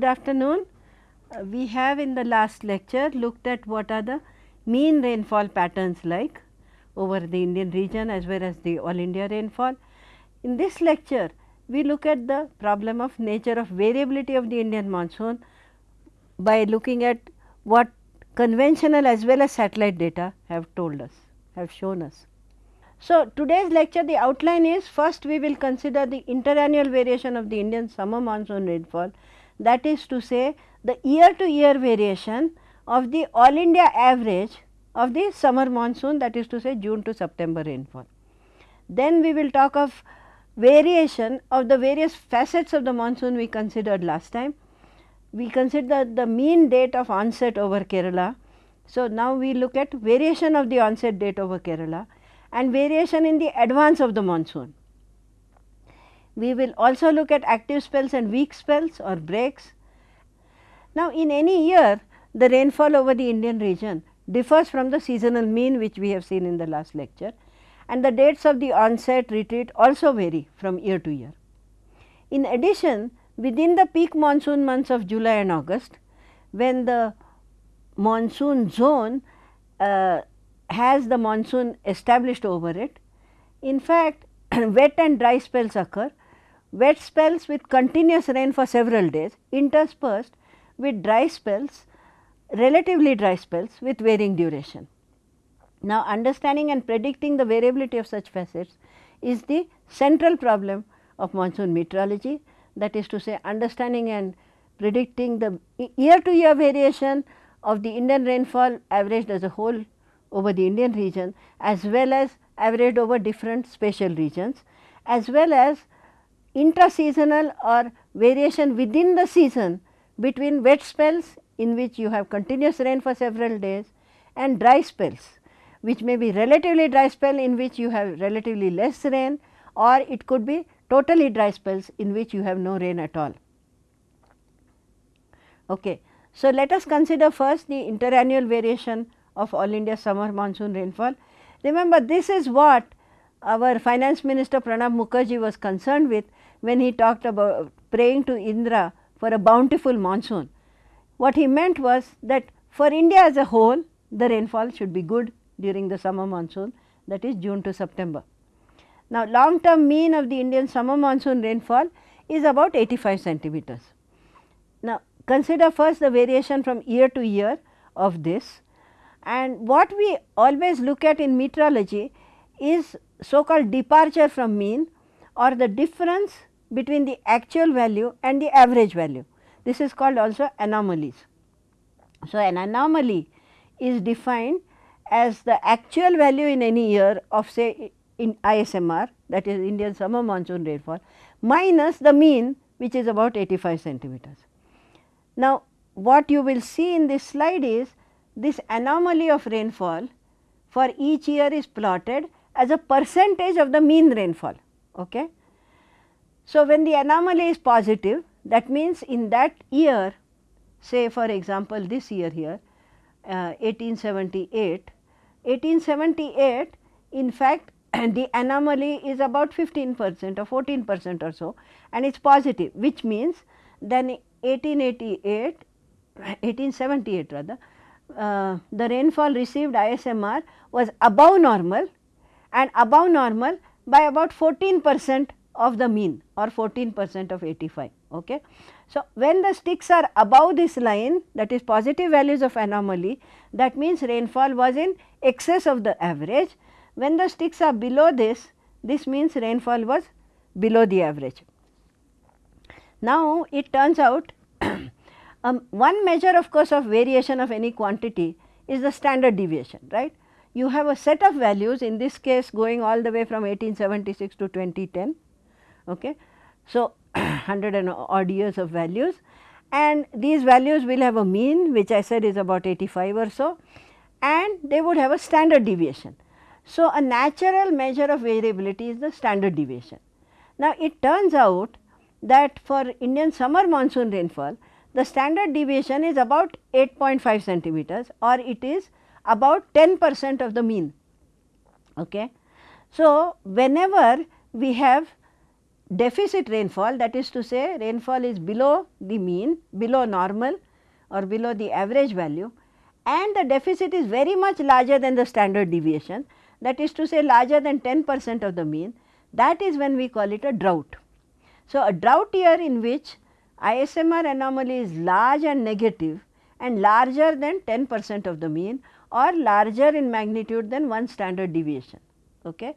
good afternoon. Uh, we have in the last lecture looked at what are the mean rainfall patterns like over the Indian region as well as the all India rainfall. In this lecture, we look at the problem of nature of variability of the Indian monsoon by looking at what conventional as well as satellite data have told us, have shown us. So, today's lecture the outline is first we will consider the interannual variation of the Indian summer monsoon rainfall that is to say the year to year variation of the all India average of the summer monsoon that is to say June to September rainfall. Then we will talk of variation of the various facets of the monsoon we considered last time. We considered the mean date of onset over Kerala. So, now we look at variation of the onset date over Kerala and variation in the advance of the monsoon. We will also look at active spells and weak spells or breaks. Now, in any year the rainfall over the Indian region differs from the seasonal mean which we have seen in the last lecture and the dates of the onset retreat also vary from year to year. In addition, within the peak monsoon months of July and August, when the monsoon zone uh, has the monsoon established over it. In fact, wet and dry spells occur, wet spells with continuous rain for several days interspersed with dry spells, relatively dry spells with varying duration. Now, understanding and predicting the variability of such facets is the central problem of monsoon meteorology that is to say understanding and predicting the year to year variation of the Indian rainfall averaged as a whole over the Indian region as well as averaged over different spatial regions as well as intra-seasonal or variation within the season between wet spells in which you have continuous rain for several days and dry spells which may be relatively dry spell in which you have relatively less rain or it could be totally dry spells in which you have no rain at all. Okay. So, let us consider first the interannual variation of all India summer monsoon rainfall. Remember this is what our finance minister Pranab Mukherjee was concerned with when he talked about praying to Indra for a bountiful monsoon. What he meant was that for India as a whole the rainfall should be good during the summer monsoon that is June to September. Now, long term mean of the Indian summer monsoon rainfall is about 85 centimeters. Now, consider first the variation from year to year of this and what we always look at in meteorology is so called departure from mean or the difference between the actual value and the average value. This is called also anomalies. So, an anomaly is defined as the actual value in any year of say in ISMR that is Indian summer monsoon rainfall minus the mean which is about 85 centimeters. Now, what you will see in this slide is this anomaly of rainfall for each year is plotted as a percentage of the mean rainfall. Okay. So, when the anomaly is positive that means in that year say for example, this year here uh, 1878, 1878 in fact the anomaly is about 15 percent or 14 percent or so and it is positive which means then 1888 1878 rather uh, the rainfall received ISMR was above normal and above normal by about 14 percent of the mean or 14 percent of 85. Okay. So, when the sticks are above this line that is positive values of anomaly that means rainfall was in excess of the average. When the sticks are below this, this means rainfall was below the average. Now, it turns out um, one measure of course of variation of any quantity is the standard deviation right. You have a set of values in this case going all the way from 1876 to 2010. Okay. So, 100 and odd years of values and these values will have a mean which I said is about 85 or so and they would have a standard deviation. So, a natural measure of variability is the standard deviation. Now, it turns out that for Indian summer monsoon rainfall the standard deviation is about 8.5 centimeters or it is about 10 percent of the mean. Okay. So, whenever we have deficit rainfall that is to say rainfall is below the mean, below normal or below the average value and the deficit is very much larger than the standard deviation that is to say larger than 10 percent of the mean that is when we call it a drought. So, a drought year in which ISMR anomaly is large and negative and larger than 10 percent of the mean or larger in magnitude than one standard deviation. Okay.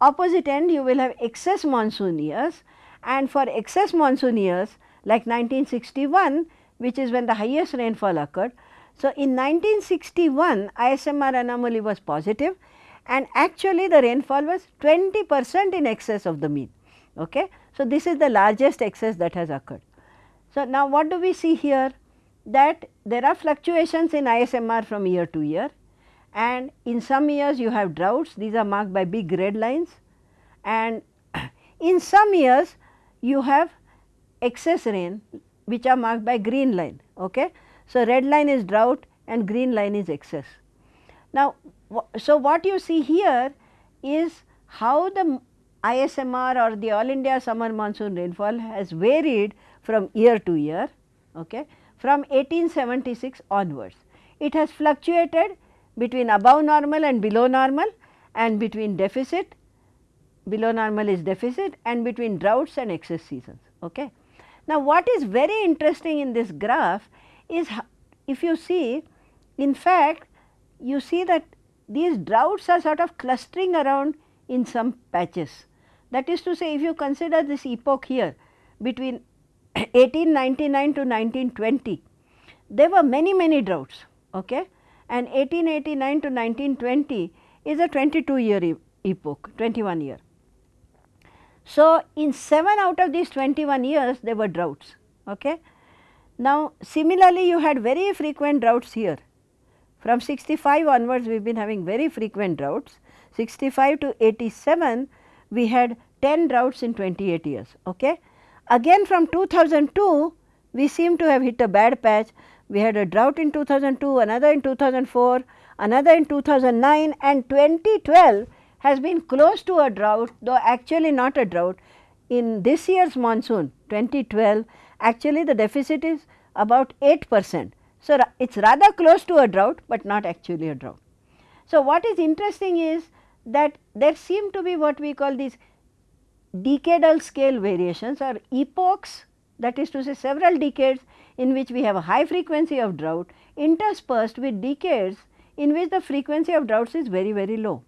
Opposite end you will have excess monsoon years and for excess monsoon years like 1961 which is when the highest rainfall occurred. So, in 1961 ISMR anomaly was positive and actually the rainfall was 20 percent in excess of the mean. Okay. So, this is the largest excess that has occurred. So, now what do we see here? That there are fluctuations in ISMR from year to year and in some years you have droughts, these are marked by big red lines and in some years you have excess rain which are marked by green line. Okay? So, red line is drought and green line is excess. Now, so what you see here is how the ISMR or the all India summer monsoon rainfall has varied from year to year okay, from 1876 onwards. It has fluctuated between above normal and below normal and between deficit, below normal is deficit and between droughts and excess seasons. Okay. Now, what is very interesting in this graph is if you see in fact, you see that these droughts are sort of clustering around in some patches. That is to say if you consider this epoch here between 1899 to 1920, there were many many droughts okay? and 1889 to 1920 is a 22 year e epoch, 21 year. So, in 7 out of these 21 years there were droughts. Okay? Now, similarly you had very frequent droughts here. From 65 onwards we have been having very frequent droughts. 65 to 87 we had 10 droughts in 28 years. Okay? Again from 2002 we seem to have hit a bad patch. We had a drought in 2002, another in 2004, another in 2009 and 2012 has been close to a drought though actually not a drought. In this year's monsoon 2012 actually the deficit is about 8 percent. So, it is rather close to a drought, but not actually a drought. So, what is interesting is that there seem to be what we call these decadal scale variations or epochs that is to say several decades in which we have a high frequency of drought interspersed with decades in which the frequency of droughts is very very low.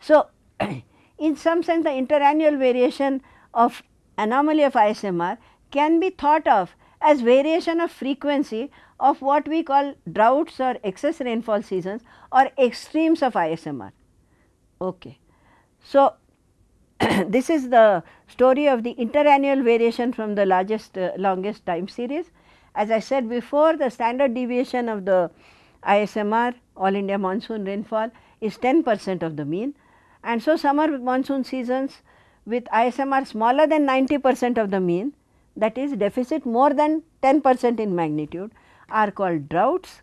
So, in some sense the interannual variation of anomaly of ISMR can be thought of as variation of frequency of what we call droughts or excess rainfall seasons or extremes of ISMR. Okay. So, this is the story of the interannual variation from the largest uh, longest time series. As I said before the standard deviation of the ISMR all India monsoon rainfall is 10 percent of the mean and so summer monsoon seasons with ISMR smaller than 90 percent of the mean that is deficit more than 10 percent in magnitude are called droughts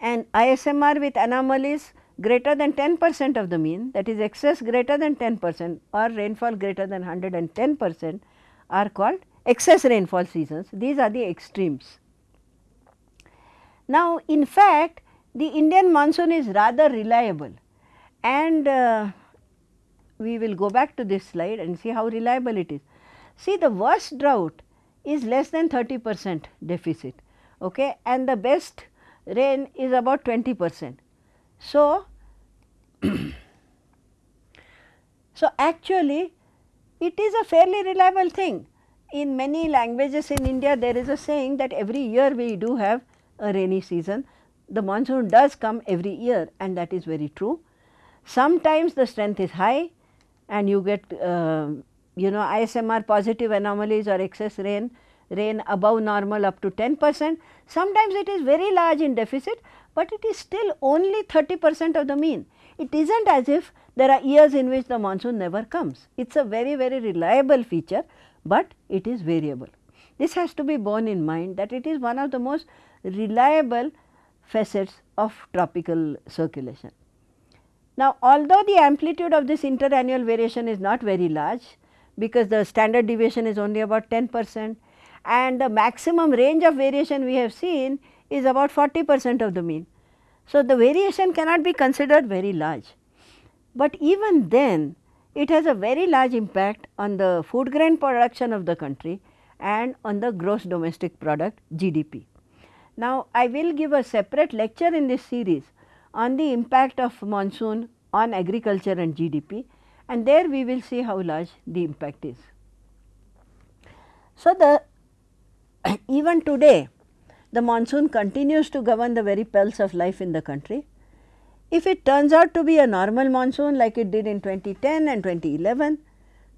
and ISMR with anomalies greater than 10 percent of the mean that is excess greater than 10 percent or rainfall greater than 110 percent are called excess rainfall seasons. These are the extremes. Now, in fact, the Indian monsoon is rather reliable and uh, we will go back to this slide and see how reliable it is. See the worst drought is less than 30 percent deficit okay, and the best rain is about 20 percent. So, so actually it is a fairly reliable thing. In many languages in India there is a saying that every year we do have a rainy season. The monsoon does come every year and that is very true. Sometimes the strength is high and you get uh, you know ISMR positive anomalies or excess rain, rain above normal up to 10 percent. Sometimes it is very large in deficit, but it is still only 30 percent of the mean. It is not as if there are years in which the monsoon never comes. It is a very very reliable feature, but it is variable. This has to be borne in mind that it is one of the most reliable facets of tropical circulation. Now, although the amplitude of this interannual variation is not very large, because the standard deviation is only about 10 percent and the maximum range of variation we have seen is about 40 percent of the mean. So, the variation cannot be considered very large, but even then it has a very large impact on the food grain production of the country and on the gross domestic product GDP. Now, I will give a separate lecture in this series on the impact of monsoon on agriculture and GDP and there we will see how large the impact is. So, the even today the monsoon continues to govern the very pulse of life in the country. If it turns out to be a normal monsoon like it did in 2010 and 2011,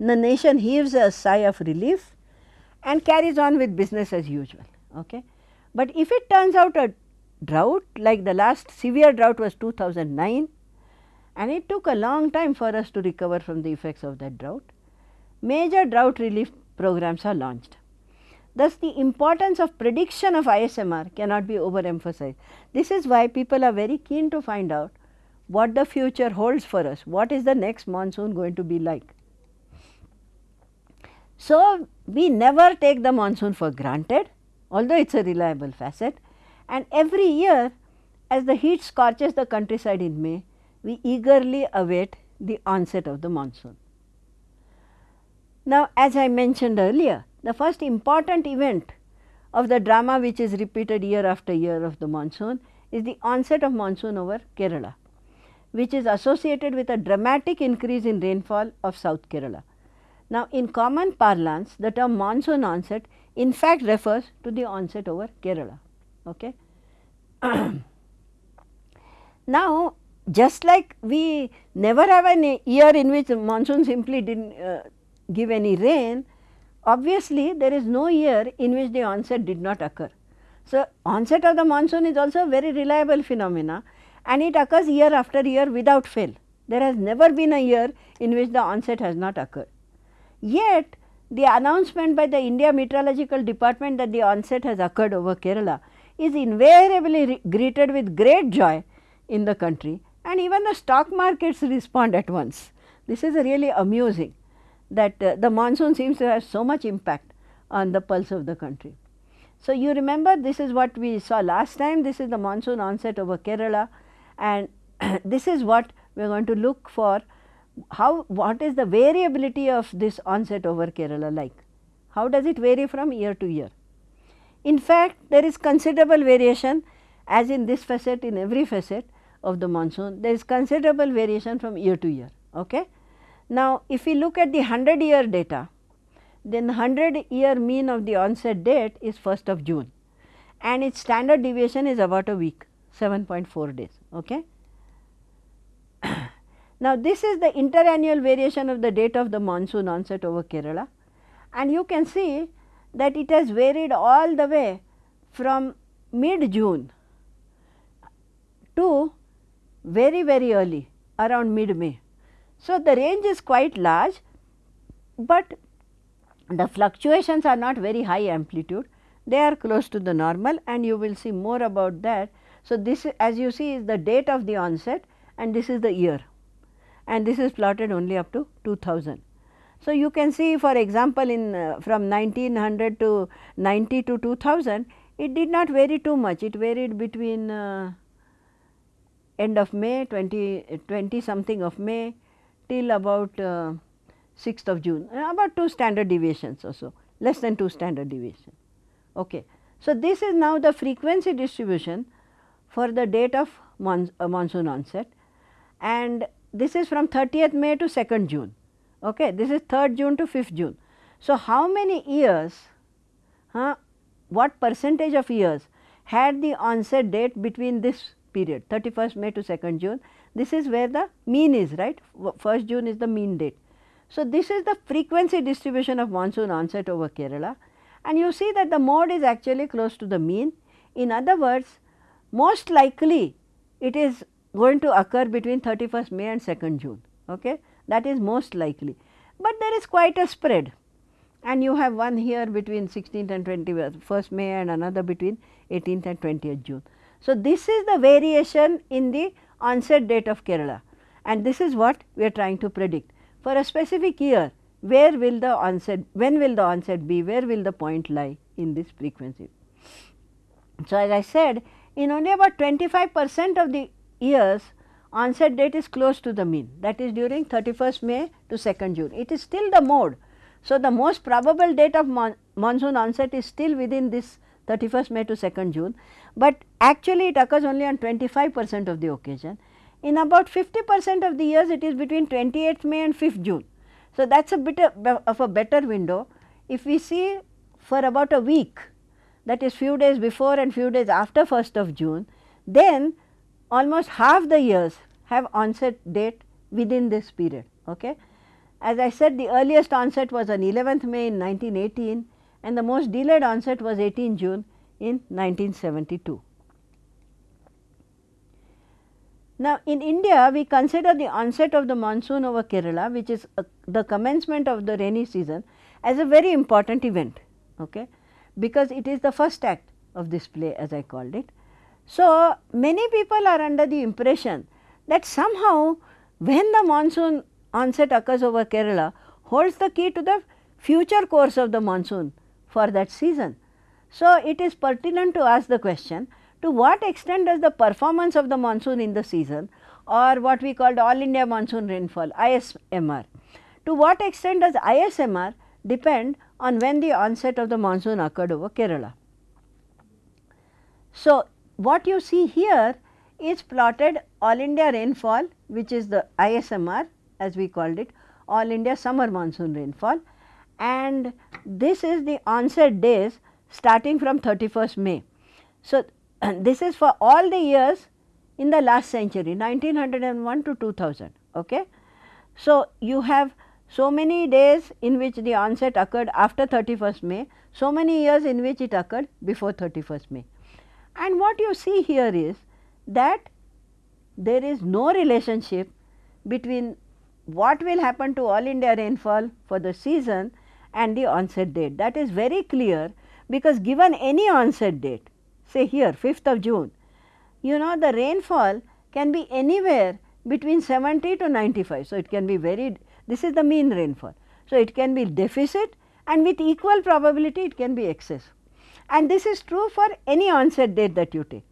the nation heaves a sigh of relief and carries on with business as usual. Okay? But if it turns out a drought like the last severe drought was 2009 and it took a long time for us to recover from the effects of that drought, major drought relief programs are launched. Thus, the importance of prediction of ISMR cannot be overemphasized. This is why people are very keen to find out what the future holds for us, what is the next monsoon going to be like. So, we never take the monsoon for granted, although it is a reliable facet and every year as the heat scorches the countryside in May, we eagerly await the onset of the monsoon. Now, as I mentioned earlier, the first important event of the drama which is repeated year after year of the monsoon is the onset of monsoon over Kerala, which is associated with a dramatic increase in rainfall of South Kerala. Now, in common parlance, the term monsoon onset in fact refers to the onset over Kerala. Okay. now, just like we never have a year in which monsoon simply did not uh, give any rain, obviously there is no year in which the onset did not occur. So, onset of the monsoon is also a very reliable phenomena and it occurs year after year without fail. There has never been a year in which the onset has not occurred. Yet, the announcement by the India Meteorological Department that the onset has occurred over Kerala is invariably greeted with great joy in the country and even the stock markets respond at once. This is really amusing that uh, the monsoon seems to have so much impact on the pulse of the country. So, you remember this is what we saw last time, this is the monsoon onset over Kerala and this is what we are going to look for how what is the variability of this onset over Kerala like, how does it vary from year to year. In fact, there is considerable variation as in this facet in every facet of the monsoon there is considerable variation from year to year. Okay? Now, if we look at the 100 year data then 100 year mean of the onset date is 1st of June and its standard deviation is about a week 7.4 days. Okay? now, this is the interannual variation of the date of the monsoon onset over Kerala and you can see that it has varied all the way from mid June to very very early around mid May. So, the range is quite large, but the fluctuations are not very high amplitude they are close to the normal and you will see more about that. So, this as you see is the date of the onset and this is the year and this is plotted only up to 2000. So, you can see for example, in uh, from 1900 to 90 to 2000 it did not vary too much it varied between uh, end of May 20, 20 something of May till about uh, 6th of June uh, about 2 standard deviations or so less than 2 standard deviation. Okay. So, this is now the frequency distribution for the date of mon uh, monsoon onset and this is from 30th May to 2nd June. Okay. This is 3rd June to 5th June. So, how many years, huh, what percentage of years had the onset date between this period 31st May to 2nd June. This is where the mean is right 1st June is the mean date. So, this is the frequency distribution of monsoon onset over Kerala and you see that the mode is actually close to the mean. In other words, most likely it is going to occur between 31st May and 2nd June. Okay? That is most likely, but there is quite a spread and you have one here between 16th and 21st May and another between 18th and 20th June. So, this is the variation in the onset date of Kerala and this is what we are trying to predict. For a specific year, where will the onset, when will the onset be, where will the point lie in this frequency. So, as I said in only about 25 percent of the years onset date is close to the mean that is during 31st May to 2nd June. It is still the mode. So, the most probable date of mon monsoon onset is still within this 31st May to 2nd June, but actually it occurs only on 25 percent of the occasion. In about 50 percent of the years it is between 28th May and 5th June. So, that is a bit of a better window. If we see for about a week that is few days before and few days after 1st of June, then almost half the years have onset date within this period. Okay. As I said the earliest onset was on 11th May in 1918 and the most delayed onset was 18 June in 1972. Now, in India we consider the onset of the monsoon over Kerala which is uh, the commencement of the rainy season as a very important event okay, because it is the first act of this play as I called it. So, many people are under the impression that somehow when the monsoon onset occurs over Kerala holds the key to the future course of the monsoon for that season. So, it is pertinent to ask the question to what extent does the performance of the monsoon in the season or what we called all India monsoon rainfall ISMR, to what extent does ISMR depend on when the onset of the monsoon occurred over Kerala. So, what you see here is plotted all India rainfall which is the ISMR as we called it all India summer monsoon rainfall and this is the onset days starting from 31st May. So, this is for all the years in the last century 1901 to 2000. Okay. So, you have so many days in which the onset occurred after 31st May, so many years in which it occurred before 31st May. And what you see here is that there is no relationship between what will happen to all India rainfall for the season and the onset date. That is very clear because given any onset date, say here 5th of June, you know the rainfall can be anywhere between 70 to 95. So, it can be very, this is the mean rainfall. So, it can be deficit and with equal probability it can be excess and this is true for any onset date that you take.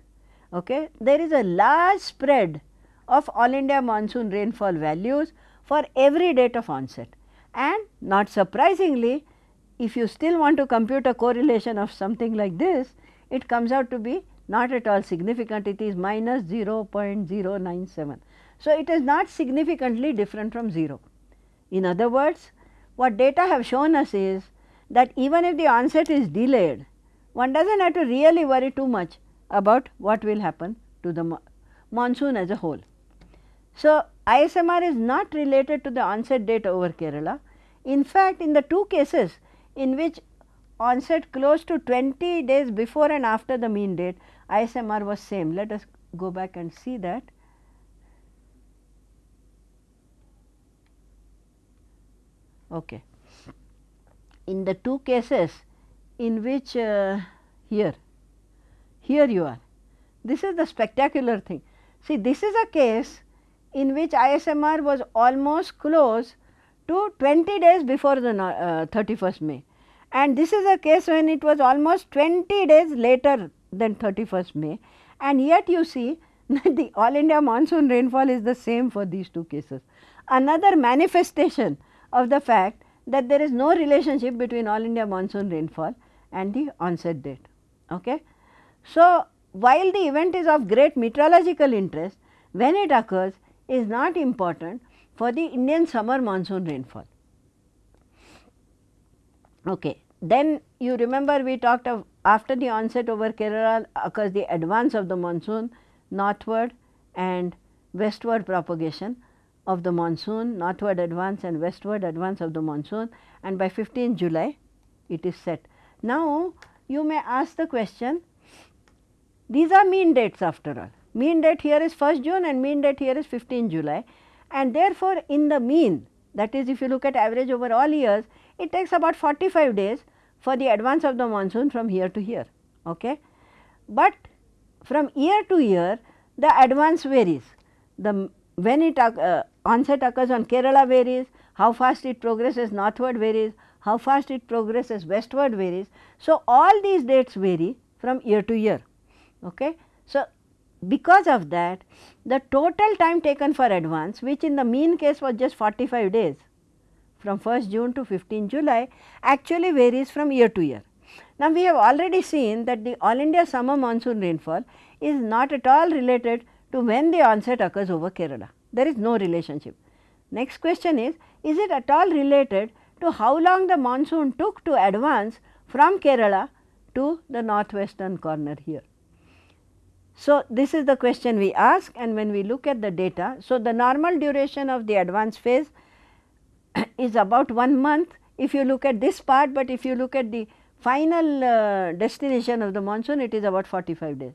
Okay. There is a large spread of all India monsoon rainfall values for every date of onset and not surprisingly if you still want to compute a correlation of something like this, it comes out to be not at all significant, it is minus 0.097. So, it is not significantly different from 0. In other words, what data have shown us is that even if the onset is delayed, one does not have to really worry too much about what will happen to the mo monsoon as a whole. So, ISMR is not related to the onset date over Kerala. In fact, in the two cases in which onset close to 20 days before and after the mean date, ISMR was same. Let us go back and see that. Okay. In the two cases, in which uh, here, here you are. This is the spectacular thing. See, this is a case in which ISMR was almost close to 20 days before the uh, 31st May and this is a case when it was almost 20 days later than 31st May and yet you see that the all India monsoon rainfall is the same for these two cases. Another manifestation of the fact that there is no relationship between all India monsoon rainfall and the onset date. Okay. So, while the event is of great meteorological interest, when it occurs is not important for the Indian summer monsoon rainfall. Okay. Then you remember we talked of after the onset over Kerala occurs the advance of the monsoon northward and westward propagation of the monsoon, northward advance and westward advance of the monsoon and by 15 July it is set. Now, you may ask the question, these are mean dates after all. Mean date here is 1st June and mean date here is 15 July and therefore, in the mean that is if you look at average over all years, it takes about 45 days for the advance of the monsoon from here to here. Okay? But from year to year, the advance varies. The when it uh, onset occurs on Kerala varies, how fast it progresses northward varies, how fast it progresses westward varies. So, all these dates vary from year to year. Okay. So, because of that the total time taken for advance which in the mean case was just 45 days from 1st June to 15 July actually varies from year to year. Now, we have already seen that the all India summer monsoon rainfall is not at all related to when the onset occurs over Kerala. There is no relationship. Next question is, is it at all related to how long the monsoon took to advance from Kerala to the northwestern corner here. So, this is the question we ask and when we look at the data. So, the normal duration of the advance phase is about 1 month if you look at this part, but if you look at the final uh, destination of the monsoon it is about 45 days.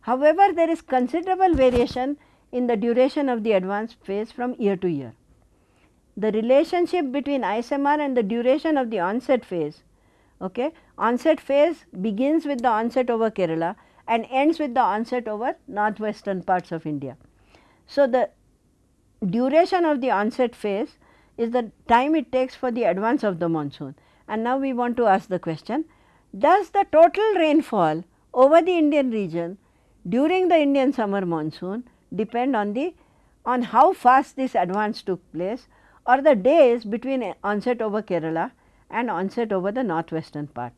However, there is considerable variation in the duration of the advance phase from year to year. The relationship between ISMR and the duration of the onset phase, okay, onset phase begins with the onset over Kerala and ends with the onset over northwestern parts of India. So, the duration of the onset phase is the time it takes for the advance of the monsoon. And now we want to ask the question, does the total rainfall over the Indian region during the Indian summer monsoon depend on the on how fast this advance took place or the days between onset over Kerala and onset over the northwestern part.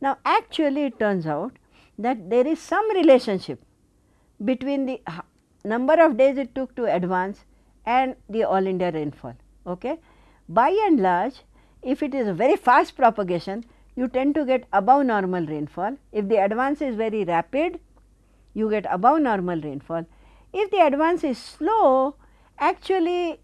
Now, actually it turns out that there is some relationship between the uh, number of days it took to advance and the all India rainfall. Okay. By and large, if it is a very fast propagation, you tend to get above normal rainfall. If the advance is very rapid, you get above normal rainfall. If the advance is slow, actually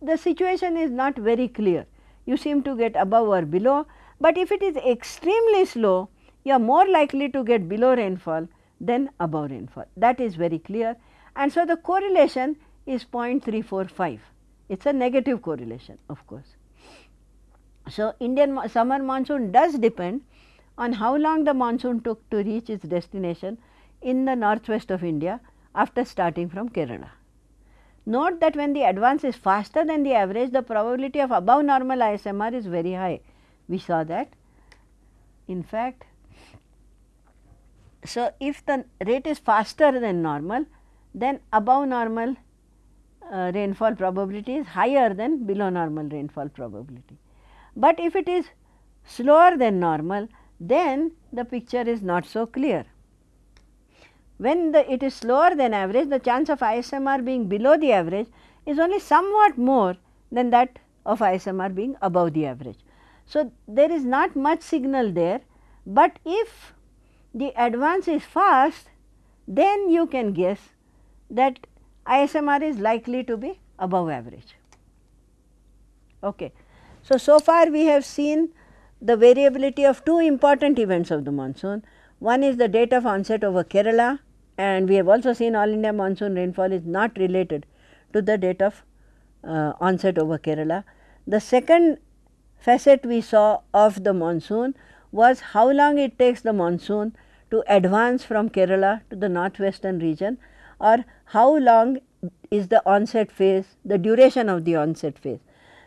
the situation is not very clear. You seem to get above or below, but if it is extremely slow, you are more likely to get below rainfall than above rainfall. That is very clear. And so, the correlation is 0.345. It is a negative correlation of course. So, Indian summer monsoon does depend on how long the monsoon took to reach its destination in the northwest of India after starting from Kerala. Note that when the advance is faster than the average, the probability of above normal ISMR is very high. We saw that. In fact, so, if the rate is faster than normal, then above normal uh, rainfall probability is higher than below normal rainfall probability. But if it is slower than normal, then the picture is not so clear. When the, it is slower than average, the chance of ISMR being below the average is only somewhat more than that of ISMR being above the average. So, there is not much signal there, but if the advance is fast, then you can guess that ISMR is likely to be above average. Okay. So, so far we have seen the variability of two important events of the monsoon. One is the date of onset over Kerala and we have also seen all India monsoon rainfall is not related to the date of uh, onset over Kerala. The second facet we saw of the monsoon was how long it takes the monsoon to advance from Kerala to the northwestern region or how long is the onset phase, the duration of the onset phase.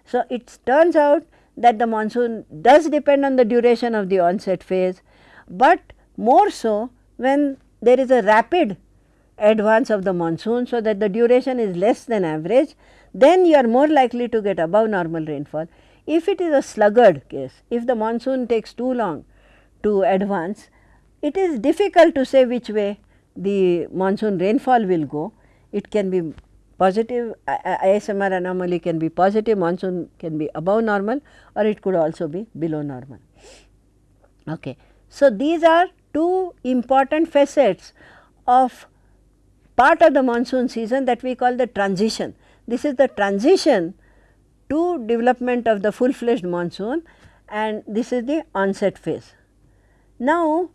So, it turns out that the monsoon does depend on the duration of the onset phase, but more so when there is a rapid advance of the monsoon. So, that the duration is less than average, then you are more likely to get above normal rainfall. If it is a sluggard case, if the monsoon takes too long to advance, it is difficult to say which way the monsoon rainfall will go. It can be positive ISMR anomaly can be positive, monsoon can be above normal or it could also be below normal. Okay. So, these are two important facets of part of the monsoon season that we call the transition. This is the transition to development of the full fledged monsoon and this is the onset phase. Now,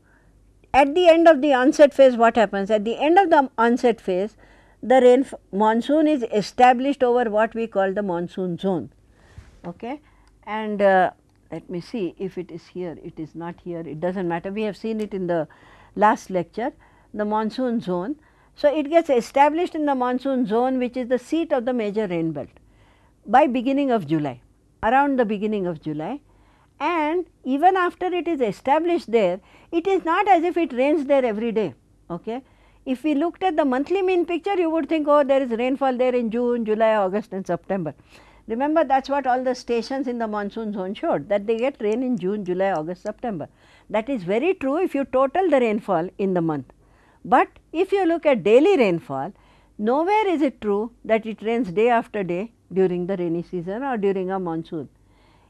at the end of the onset phase what happens? At the end of the onset phase the rain monsoon is established over what we call the monsoon zone. Okay? And uh, let me see if it is here, it is not here, it does not matter. We have seen it in the last lecture, the monsoon zone. So, it gets established in the monsoon zone which is the seat of the major rain belt by beginning of July. around the beginning of July and even after it is established there, it is not as if it rains there every day. Okay? If we looked at the monthly mean picture, you would think, oh, there is rainfall there in June, July, August and September. Remember that is what all the stations in the monsoon zone showed that they get rain in June, July, August, September. That is very true if you total the rainfall in the month. But if you look at daily rainfall, nowhere is it true that it rains day after day during the rainy season or during a monsoon.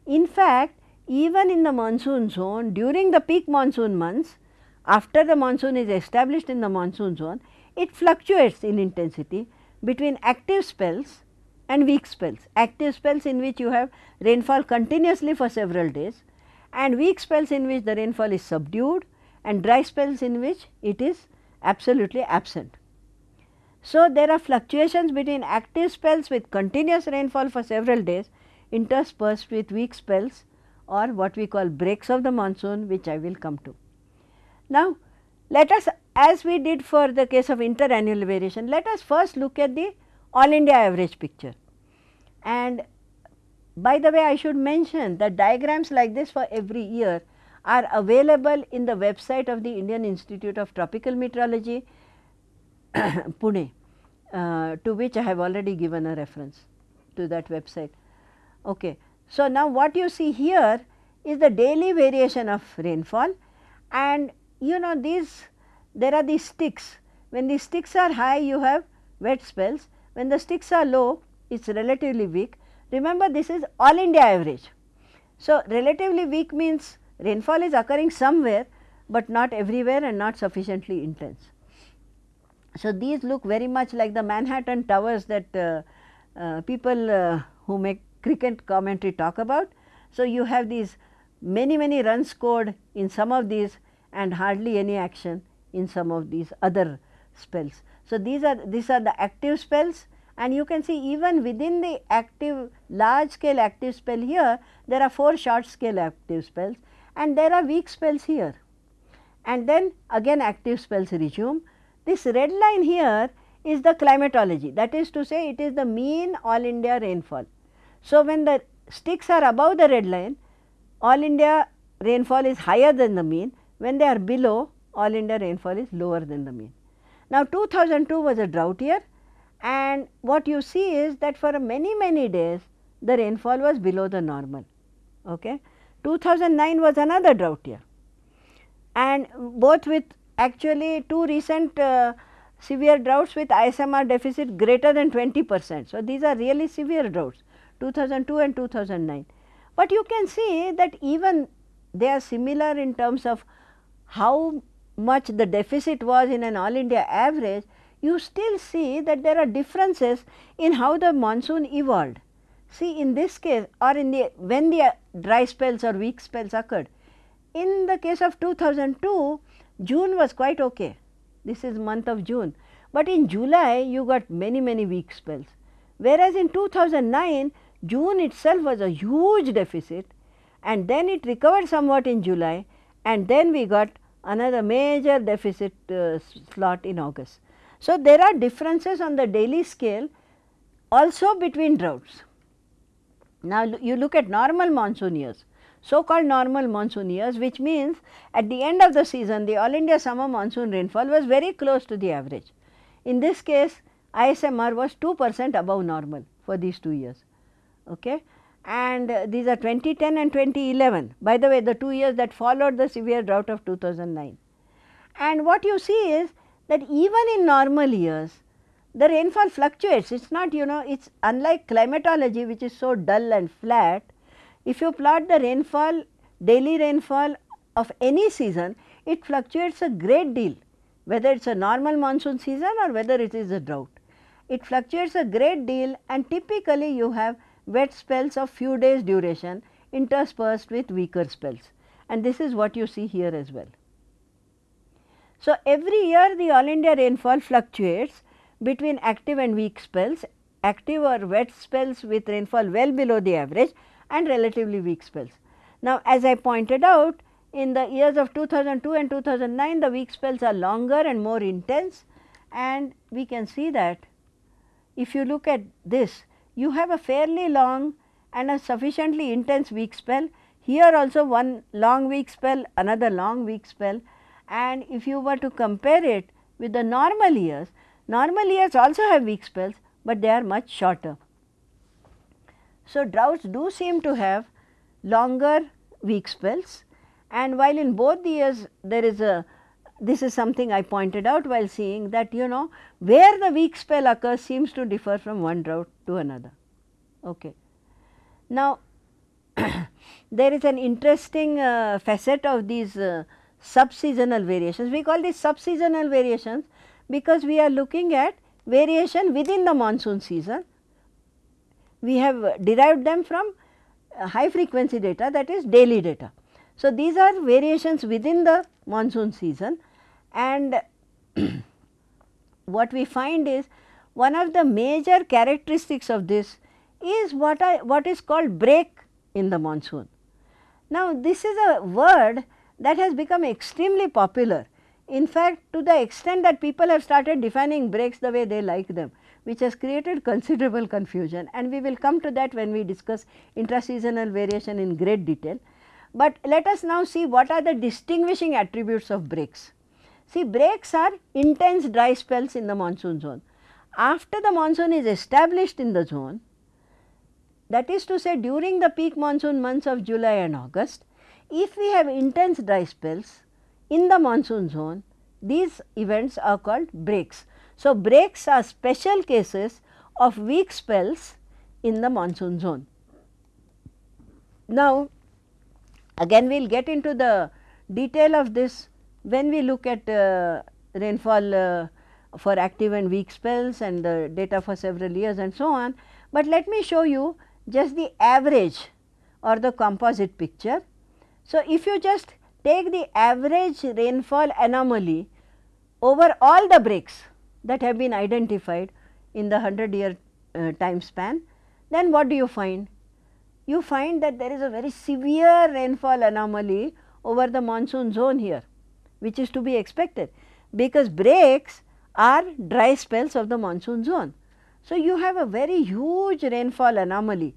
In fact, even in the monsoon zone during the peak monsoon months, after the monsoon is established in the monsoon zone, it fluctuates in intensity between active spells and weak spells. Active spells in which you have rainfall continuously for several days and weak spells in which the rainfall is subdued and dry spells in which it is absolutely absent. So, there are fluctuations between active spells with continuous rainfall for several days interspersed with weak spells or what we call breaks of the monsoon which I will come to. Now, let us as we did for the case of interannual variation, let us first look at the all India average picture. And by the way, I should mention that diagrams like this for every year are available in the website of the Indian Institute of Tropical Meteorology, Pune, uh, to which I have already given a reference to that website. Okay. So, now what you see here is the daily variation of rainfall and you know these there are these sticks. When the sticks are high you have wet spells, when the sticks are low it is relatively weak. Remember this is all India average. So, relatively weak means rainfall is occurring somewhere, but not everywhere and not sufficiently intense. So, these look very much like the Manhattan towers that uh, uh, people uh, who make cricket commentary talk about. So, you have these many many runs scored in some of these and hardly any action in some of these other spells. So, these are these are the active spells and you can see even within the active large scale active spell here there are 4 short scale active spells and there are weak spells here and then again active spells resume. This red line here is the climatology that is to say it is the mean all India rainfall. So, when the sticks are above the red line all India rainfall is higher than the mean when they are below all India rainfall is lower than the mean. Now, 2002 was a drought year and what you see is that for many many days the rainfall was below the normal. Okay. 2009 was another drought year and both with actually two recent uh, severe droughts with ISMR deficit greater than 20 percent. So, these are really severe droughts 2002 and 2009. But you can see that even they are similar in terms of how much the deficit was in an all India average, you still see that there are differences in how the monsoon evolved. See in this case or in the when the uh, dry spells or weak spells occurred. In the case of 2002, June was quite okay. This is month of June, but in July you got many many weak spells. Whereas in 2009, June itself was a huge deficit and then it recovered somewhat in July and then we got another major deficit uh, slot in August. So, there are differences on the daily scale also between droughts. Now, you look at normal monsoon years, so called normal monsoon years which means at the end of the season the all India summer monsoon rainfall was very close to the average. In this case ISMR was 2 percent above normal for these 2 years. Okay. And uh, these are 2010 and 2011 by the way the 2 years that followed the severe drought of 2009. And what you see is that even in normal years the rainfall fluctuates. It is not you know it is unlike climatology which is so dull and flat. If you plot the rainfall daily rainfall of any season it fluctuates a great deal whether it is a normal monsoon season or whether it is a drought. It fluctuates a great deal and typically you have wet spells of few days duration interspersed with weaker spells and this is what you see here as well. So, every year the all India rainfall fluctuates between active and weak spells, active or wet spells with rainfall well below the average and relatively weak spells. Now, as I pointed out in the years of 2002 and 2009 the weak spells are longer and more intense and we can see that if you look at this you have a fairly long and a sufficiently intense weak spell. Here also one long weak spell, another long weak spell and if you were to compare it with the normal years, normal years also have weak spells, but they are much shorter. So, droughts do seem to have longer weak spells and while in both the years there is a this is something I pointed out while seeing that you know where the weak spell occurs seems to differ from one drought to another. Okay. Now, there is an interesting uh, facet of these uh, subseasonal variations. We call these subseasonal variations because we are looking at variation within the monsoon season. We have derived them from uh, high frequency data that is daily data. So, these are variations within the monsoon season and what we find is one of the major characteristics of this is what I what is called break in the monsoon. Now, this is a word that has become extremely popular. In fact, to the extent that people have started defining breaks the way they like them, which has created considerable confusion and we will come to that when we discuss intraseasonal variation in great detail. But let us now see what are the distinguishing attributes of breaks. See breaks are intense dry spells in the monsoon zone. After the monsoon is established in the zone, that is to say during the peak monsoon months of July and August, if we have intense dry spells in the monsoon zone, these events are called breaks. So, breaks are special cases of weak spells in the monsoon zone. Now, again we will get into the detail of this when we look at uh, rainfall uh, for active and weak spells and the data for several years and so on. But let me show you just the average or the composite picture. So, if you just take the average rainfall anomaly over all the breaks that have been identified in the 100 year uh, time span, then what do you find? You find that there is a very severe rainfall anomaly over the monsoon zone here which is to be expected because breaks are dry spells of the monsoon zone. So, you have a very huge rainfall anomaly,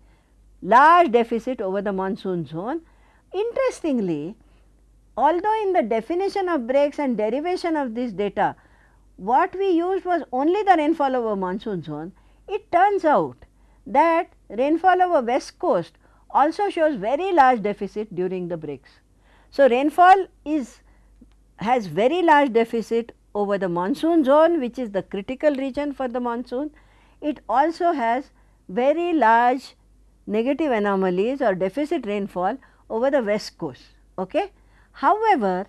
large deficit over the monsoon zone. Interestingly, although in the definition of breaks and derivation of this data, what we used was only the rainfall over monsoon zone, it turns out that rainfall over west coast also shows very large deficit during the breaks. So, rainfall is has very large deficit over the monsoon zone which is the critical region for the monsoon. It also has very large negative anomalies or deficit rainfall over the west coast. Okay? However,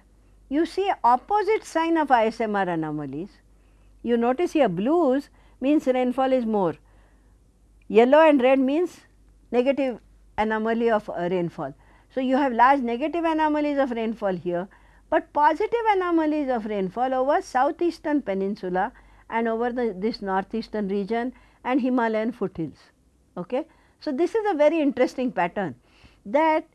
you see opposite sign of ISMR anomalies. You notice here blues means rainfall is more, yellow and red means negative anomaly of uh, rainfall. So, you have large negative anomalies of rainfall here but positive anomalies of rainfall over southeastern peninsula and over the, this northeastern region and Himalayan foothills. Okay. So, this is a very interesting pattern that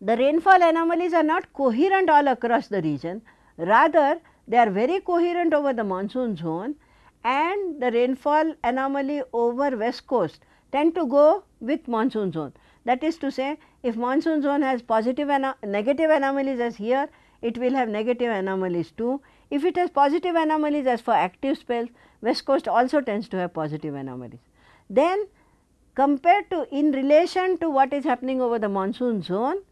the rainfall anomalies are not coherent all across the region, rather they are very coherent over the monsoon zone and the rainfall anomaly over west coast tend to go with monsoon zone. That is to say if monsoon zone has positive and negative anomalies as here, it will have negative anomalies too. If it has positive anomalies as for active spells, west coast also tends to have positive anomalies. Then compared to in relation to what is happening over the monsoon zone,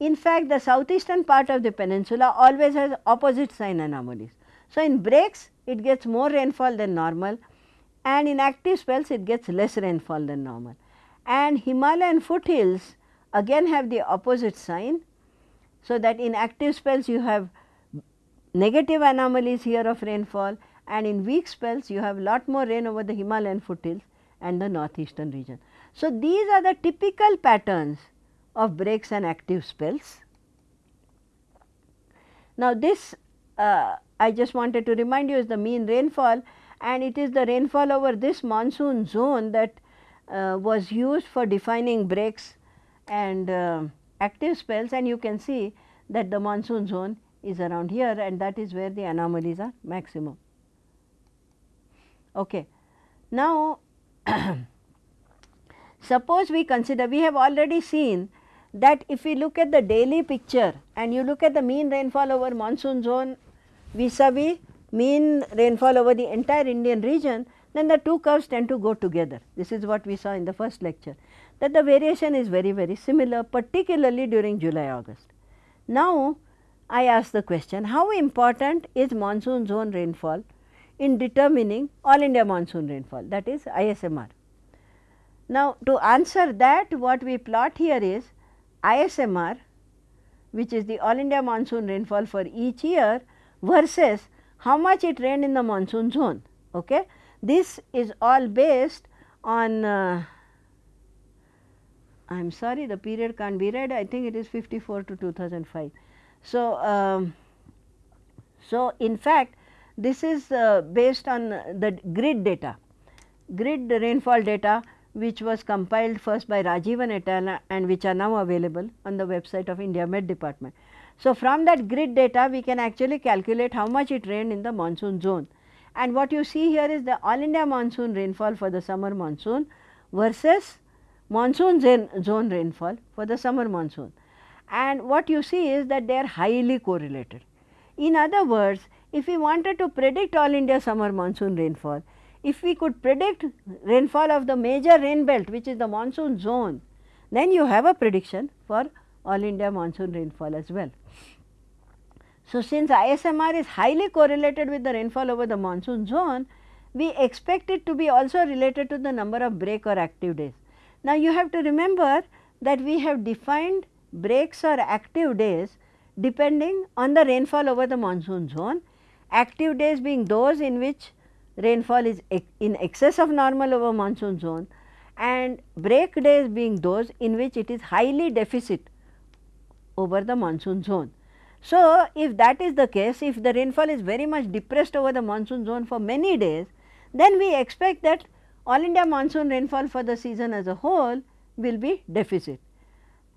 in fact, the southeastern part of the peninsula always has opposite sign anomalies. So, in breaks it gets more rainfall than normal and in active spells it gets less rainfall than normal and Himalayan foothills again have the opposite sign. So, that in active spells you have negative anomalies here of rainfall and in weak spells you have lot more rain over the Himalayan foothills and the northeastern region. So, these are the typical patterns of breaks and active spells. Now, this uh, I just wanted to remind you is the mean rainfall and it is the rainfall over this monsoon zone that was used for defining breaks and uh, active spells and you can see that the monsoon zone is around here and that is where the anomalies are maximum. Okay. Now, suppose we consider we have already seen that if we look at the daily picture and you look at the mean rainfall over monsoon zone vis-a-vis mean rainfall over the entire Indian region, then the two curves tend to go together. This is what we saw in the first lecture that the variation is very very similar particularly during July August. Now, I ask the question how important is monsoon zone rainfall in determining all India monsoon rainfall that is ISMR. Now, to answer that what we plot here is ISMR which is the all India monsoon rainfall for each year versus how much it rained in the monsoon zone. Okay. This is all based on uh, I am sorry the period can't be read I think it is 54 to 2005. So, um, so in fact this is uh, based on the grid data, grid rainfall data which was compiled first by Rajeevan et al and which are now available on the website of India Met Department. So, from that grid data we can actually calculate how much it rained in the monsoon zone and what you see here is the all India monsoon rainfall for the summer monsoon versus monsoon zone rainfall for the summer monsoon. And what you see is that they are highly correlated. In other words, if we wanted to predict all India summer monsoon rainfall, if we could predict rainfall of the major rain belt which is the monsoon zone, then you have a prediction for all India monsoon rainfall as well. So, since ISMR is highly correlated with the rainfall over the monsoon zone, we expect it to be also related to the number of break or active days. Now, you have to remember that we have defined breaks or active days depending on the rainfall over the monsoon zone, active days being those in which rainfall is in excess of normal over monsoon zone and break days being those in which it is highly deficit over the monsoon zone. So, if that is the case, if the rainfall is very much depressed over the monsoon zone for many days, then we expect that all India monsoon rainfall for the season as a whole will be deficit.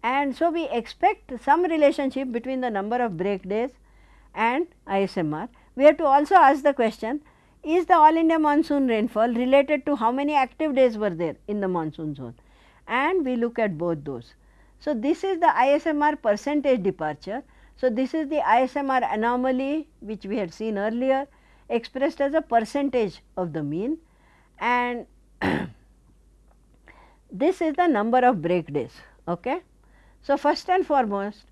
And so, we expect some relationship between the number of break days and ISMR. We have to also ask the question is the all India monsoon rainfall related to how many active days were there in the monsoon zone and we look at both those. So, this is the ISMR percentage departure. So, this is the ISMR anomaly which we had seen earlier expressed as a percentage of the mean and this is the number of break days. Okay. So, first and foremost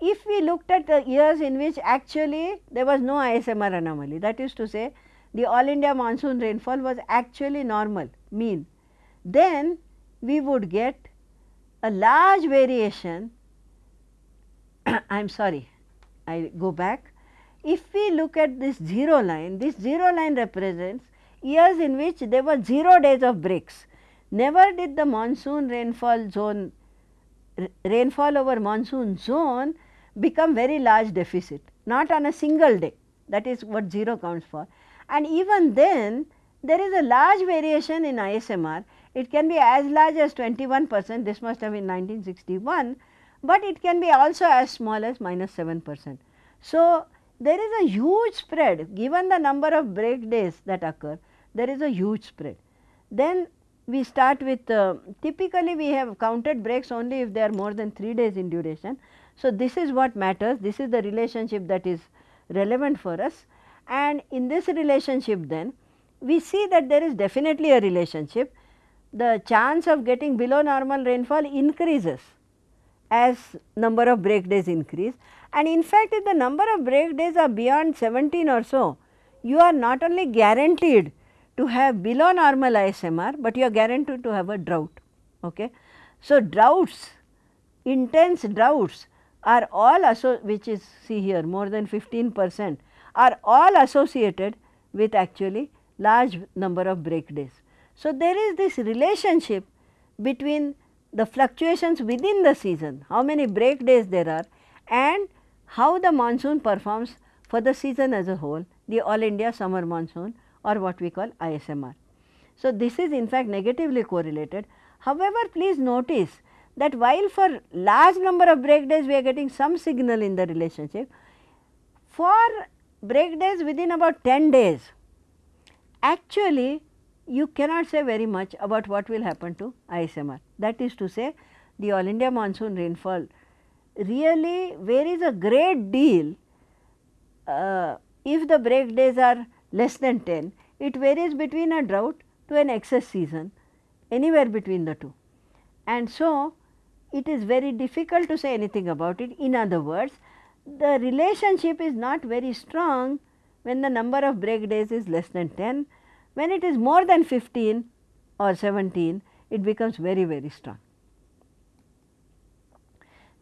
if we looked at the years in which actually there was no ISMR anomaly that is to say the all India monsoon rainfall was actually normal mean, then we would get a large variation I am sorry I go back. If we look at this 0 line, this 0 line represents years in which there were 0 days of breaks. Never did the monsoon rainfall zone rainfall over monsoon zone become very large deficit, not on a single day that is what 0 counts for. And even then there is a large variation in ISMR, it can be as large as 21 percent, this must have been 1961, but it can be also as small as minus 7 percent. So, there is a huge spread given the number of break days that occur, there is a huge spread. Then we start with uh, typically we have counted breaks only if they are more than 3 days in duration. So, this is what matters, this is the relationship that is relevant for us and in this relationship then we see that there is definitely a relationship. The chance of getting below normal rainfall increases as number of break days increase and in fact, if the number of break days are beyond 17 or so, you are not only guaranteed to have below normal ISMR, but you are guaranteed to have a drought. Okay. So, droughts, intense droughts are all which is see here more than 15 percent are all associated with actually large number of break days. So, there is this relationship between the fluctuations within the season, how many break days there are and how the monsoon performs for the season as a whole, the all India summer monsoon or what we call ISMR. So, this is in fact negatively correlated. However, please notice that while for large number of break days we are getting some signal in the relationship, for break days within about 10 days, actually you cannot say very much about what will happen to ISMR. That is to say the all India monsoon rainfall really varies a great deal uh, if the break days are less than 10, it varies between a drought to an excess season anywhere between the two. And so, it is very difficult to say anything about it. In other words, the relationship is not very strong when the number of break days is less than 10. When it is more than 15 or 17, it becomes very, very strong.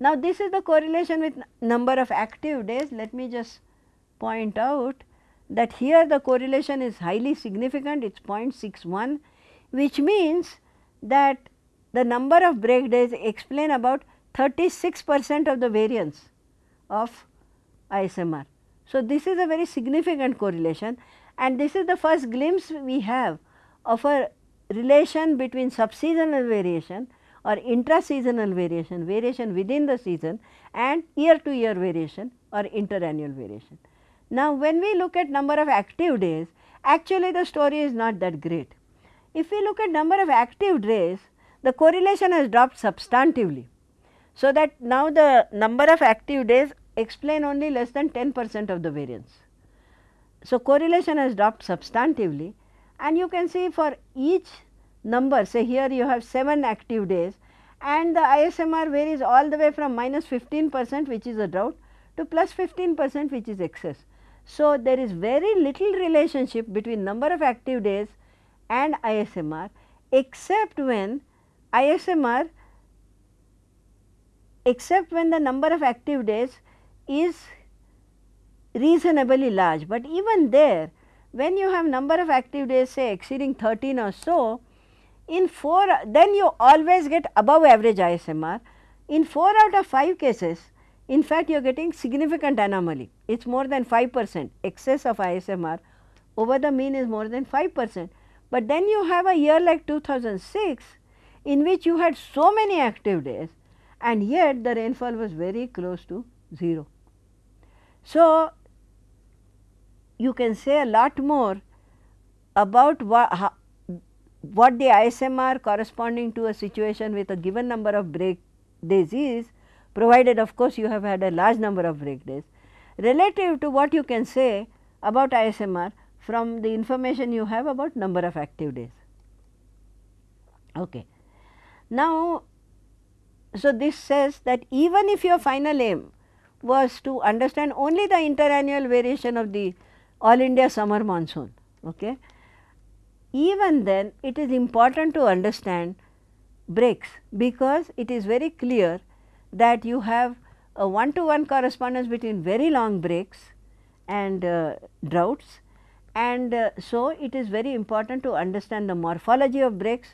Now, this is the correlation with number of active days. Let me just point out that here the correlation is highly significant, it is 0.61, which means that the number of break days explain about 36 percent of the variance of ISMR. So, this is a very significant correlation and this is the first glimpse we have of a relation between subseasonal variation or intra-seasonal variation, variation within the season and year to year variation or interannual variation. Now, when we look at number of active days, actually the story is not that great. If we look at number of active days, the correlation has dropped substantively. So, that now the number of active days explain only less than 10 percent of the variance. So, correlation has dropped substantively and you can see for each number say here you have 7 active days and the ISMR varies all the way from minus 15 percent which is a drought to plus 15 percent which is excess. So, there is very little relationship between number of active days and ISMR except when ISMR except when the number of active days is reasonably large, but even there when you have number of active days say exceeding 13 or so, in 4 then you always get above average ISMR. In 4 out of 5 cases in fact you are getting significant anomaly, it is more than 5 percent excess of ISMR over the mean is more than 5 percent. But then you have a year like 2006 in which you had so many active days and yet the rainfall was very close to 0. So, you can say a lot more about what, what the ISMR corresponding to a situation with a given number of break days is provided of course, you have had a large number of break days relative to what you can say about ISMR from the information you have about number of active days. Okay. Now, so this says that even if your final aim was to understand only the interannual variation of the all India summer monsoon. Okay. Even then it is important to understand breaks because it is very clear that you have a one to one correspondence between very long breaks and uh, droughts and uh, so it is very important to understand the morphology of breaks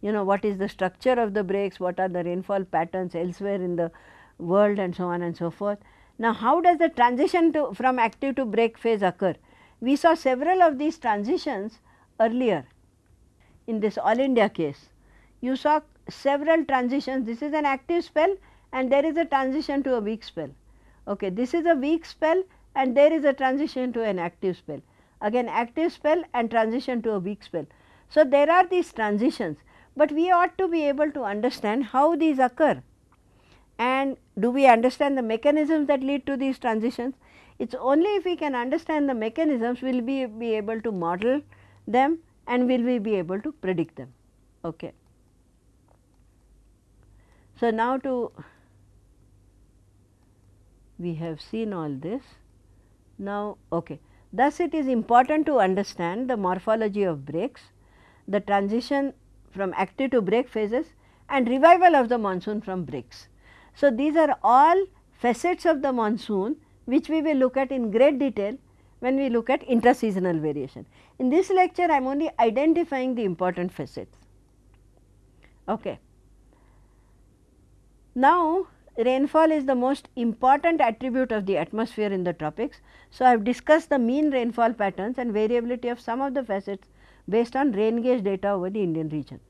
you know what is the structure of the breaks what are the rainfall patterns elsewhere in the world and so on and so forth now how does the transition to from active to break phase occur we saw several of these transitions earlier in this all india case you saw several transitions this is an active spell and there is a transition to a weak spell. Okay. This is a weak spell and there is a transition to an active spell. Again active spell and transition to a weak spell. So, there are these transitions, but we ought to be able to understand how these occur and do we understand the mechanisms that lead to these transitions. It is only if we can understand the mechanisms will we be able to model them and will we be able to predict them. Okay. So, now to we have seen all this. Now, okay. thus it is important to understand the morphology of breaks, the transition from active to break phases and revival of the monsoon from breaks. So, these are all facets of the monsoon which we will look at in great detail when we look at intra-seasonal variation. In this lecture, I am only identifying the important facets. Okay. Now, rainfall is the most important attribute of the atmosphere in the tropics. So, I have discussed the mean rainfall patterns and variability of some of the facets based on rain gauge data over the Indian region.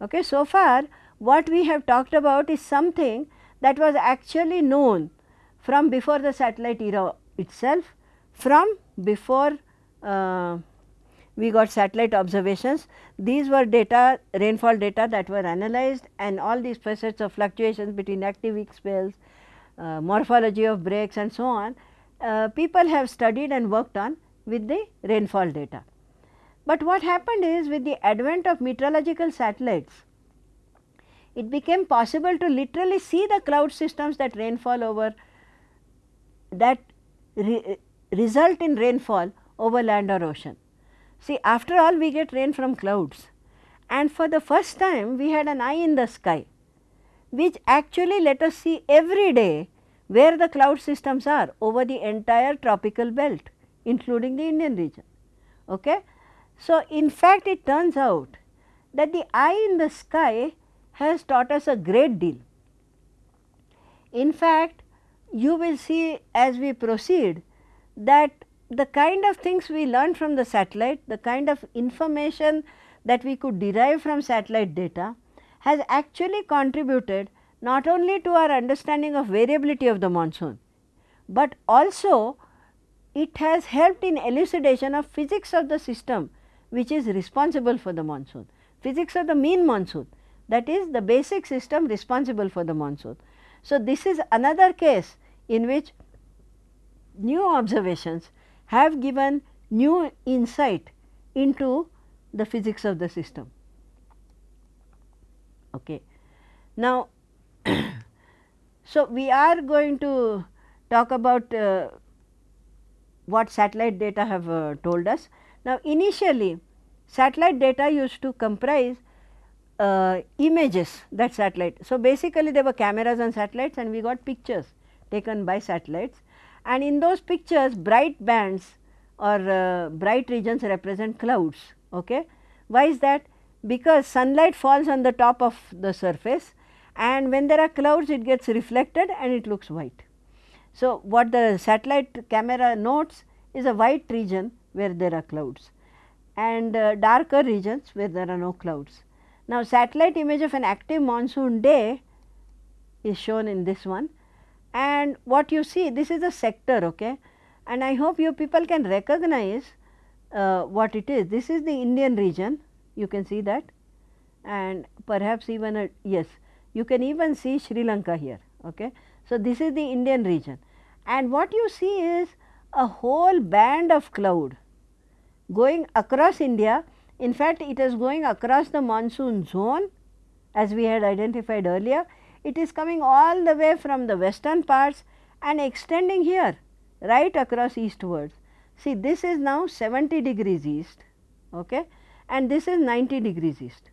Okay. So far what we have talked about is something that was actually known from before the satellite era itself, from before uh, we got satellite observations. These were data rainfall data that were analyzed and all these facets of fluctuations between active weak spells, uh, morphology of breaks and so on, uh, people have studied and worked on with the rainfall data. But what happened is with the advent of meteorological satellites, it became possible to literally see the cloud systems that rainfall over that re result in rainfall over land or ocean. See after all we get rain from clouds and for the first time we had an eye in the sky which actually let us see every day where the cloud systems are over the entire tropical belt including the Indian region. Okay? So, in fact, it turns out that the eye in the sky has taught us a great deal. In fact, you will see as we proceed that the kind of things we learned from the satellite, the kind of information that we could derive from satellite data has actually contributed not only to our understanding of variability of the monsoon, but also it has helped in elucidation of physics of the system which is responsible for the monsoon, physics of the mean monsoon that is the basic system responsible for the monsoon. So, this is another case in which new observations have given new insight into the physics of the system. Okay. Now, so we are going to talk about uh, what satellite data have uh, told us. Now, initially satellite data used to comprise uh, images that satellite. So, basically there were cameras on satellites and we got pictures taken by satellites and in those pictures bright bands or uh, bright regions represent clouds. Okay. Why is that? Because sunlight falls on the top of the surface and when there are clouds it gets reflected and it looks white. So, what the satellite camera notes is a white region where there are clouds and uh, darker regions where there are no clouds. Now, satellite image of an active monsoon day is shown in this one and what you see this is a sector okay and I hope you people can recognize uh, what it is. This is the Indian region you can see that and perhaps even a yes you can even see Sri Lanka here okay. So, this is the Indian region and what you see is a whole band of cloud going across India. In fact, it is going across the monsoon zone as we had identified earlier. It is coming all the way from the western parts and extending here right across eastwards. See this is now 70 degrees east okay, and this is 90 degrees east.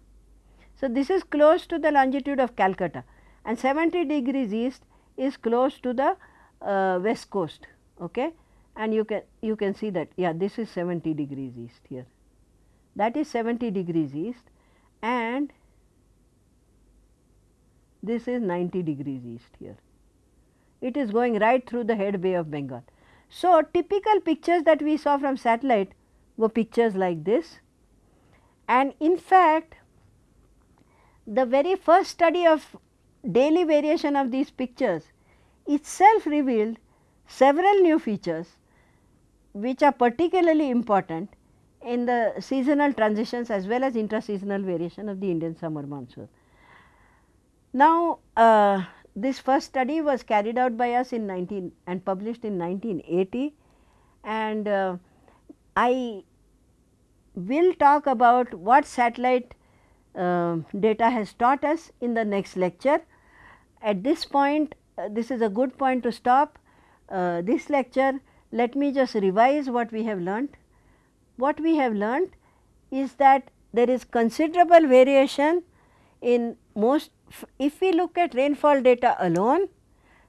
So, this is close to the longitude of Calcutta and 70 degrees east is close to the uh, west coast. Okay and you can you can see that yeah this is 70 degrees east here that is 70 degrees east and this is 90 degrees east here. It is going right through the head bay of bengal. So typical pictures that we saw from satellite were pictures like this. And in fact the very first study of daily variation of these pictures itself revealed several new features which are particularly important in the seasonal transitions as well as intra-seasonal variation of the Indian summer monsoon. Now, uh, this first study was carried out by us in 19 and published in 1980 and uh, I will talk about what satellite uh, data has taught us in the next lecture. At this point, uh, this is a good point to stop uh, this lecture let me just revise what we have learnt. What we have learnt is that there is considerable variation in most if we look at rainfall data alone,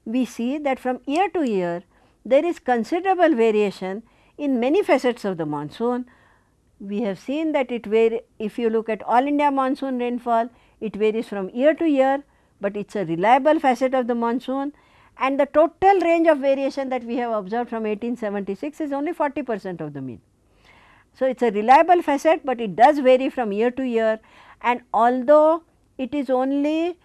we see that from year to year there is considerable variation in many facets of the monsoon. We have seen that it vary if you look at all India monsoon rainfall, it varies from year to year, but it is a reliable facet of the monsoon and the total range of variation that we have observed from 1876 is only 40 percent of the mean. So, it is a reliable facet, but it does vary from year to year and although it is only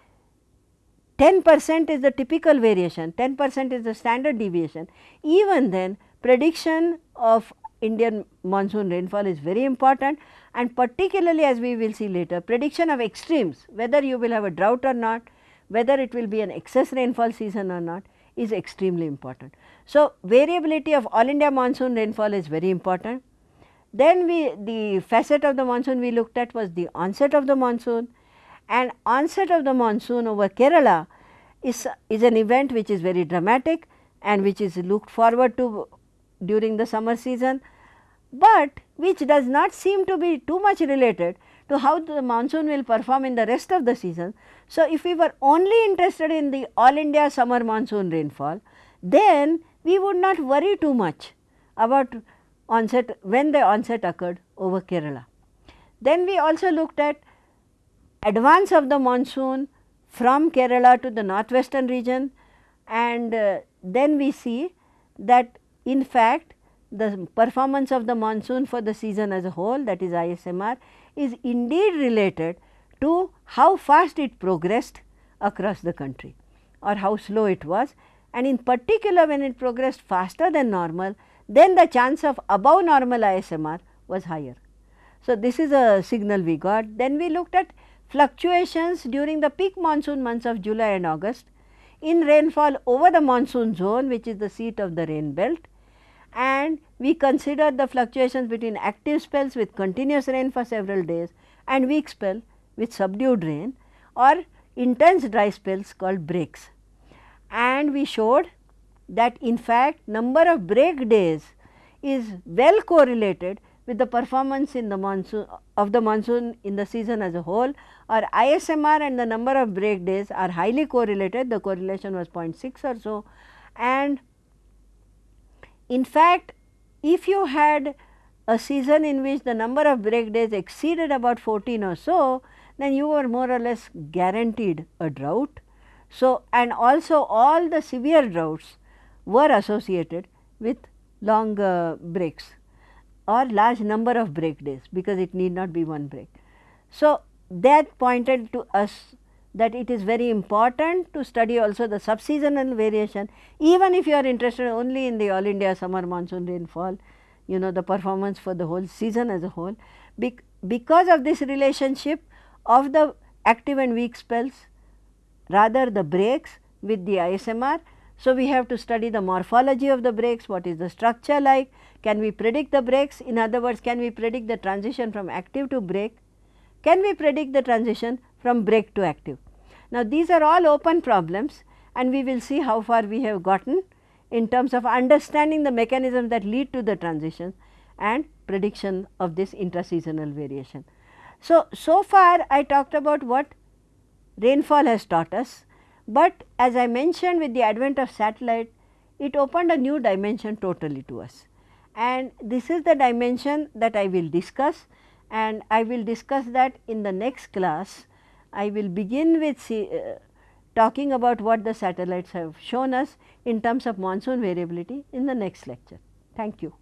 10 percent is the typical variation, 10 percent is the standard deviation, even then prediction of Indian monsoon rainfall is very important and particularly as we will see later prediction of extremes whether you will have a drought or not, whether it will be an excess rainfall season or not is extremely important. So, variability of all India monsoon rainfall is very important. Then we the facet of the monsoon we looked at was the onset of the monsoon and onset of the monsoon over Kerala is, is an event which is very dramatic and which is looked forward to during the summer season, but which does not seem to be too much related to how the monsoon will perform in the rest of the season. So, if we were only interested in the all India summer monsoon rainfall, then we would not worry too much about onset when the onset occurred over Kerala. Then we also looked at advance of the monsoon from Kerala to the northwestern region and uh, then we see that in fact the performance of the monsoon for the season as a whole that is ISMR is indeed related to how fast it progressed across the country or how slow it was and in particular when it progressed faster than normal then the chance of above normal ISMR was higher. So, this is a signal we got. Then we looked at fluctuations during the peak monsoon months of July and August in rainfall over the monsoon zone which is the seat of the rain belt and we considered the fluctuations between active spells with continuous rain for several days and weak spell with subdued rain or intense dry spells called breaks. And we showed that in fact number of break days is well correlated with the performance in the monsoon of the monsoon in the season as a whole. Or ISMR and the number of break days are highly correlated. The correlation was 0.6 or so. And in fact if you had a season in which the number of break days exceeded about 14 or so then you were more or less guaranteed a drought. So, and also all the severe droughts were associated with long uh, breaks or large number of break days because it need not be one break. So, that pointed to us that it is very important to study also the subseasonal variation even if you are interested only in the all India summer monsoon rainfall you know the performance for the whole season as a whole. because of this relationship of the active and weak spells rather the breaks with the ISMR. So, we have to study the morphology of the breaks, what is the structure like, can we predict the breaks in other words can we predict the transition from active to break, can we predict the transition from break to active. Now, these are all open problems and we will see how far we have gotten in terms of understanding the mechanisms that lead to the transition and prediction of this intraseasonal variation. So, so far I talked about what rainfall has taught us, but as I mentioned with the advent of satellite, it opened a new dimension totally to us. And this is the dimension that I will discuss and I will discuss that in the next class. I will begin with see, uh, talking about what the satellites have shown us in terms of monsoon variability in the next lecture. Thank you.